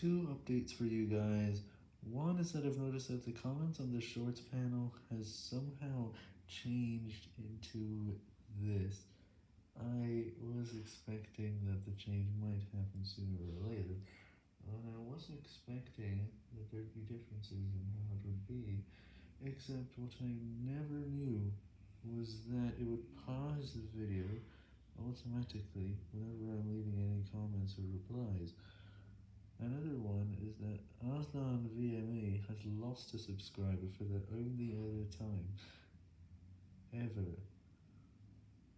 two updates for you guys. One is that I've noticed that the comments on the shorts panel has somehow changed into this. I was expecting that the change might happen sooner or later, and I wasn't expecting that there'd be differences in how it would be, except what I never knew was that it would pause the video automatically whenever I'm leaving any comments or replies. Aslan VMA has lost a subscriber for the only other time ever.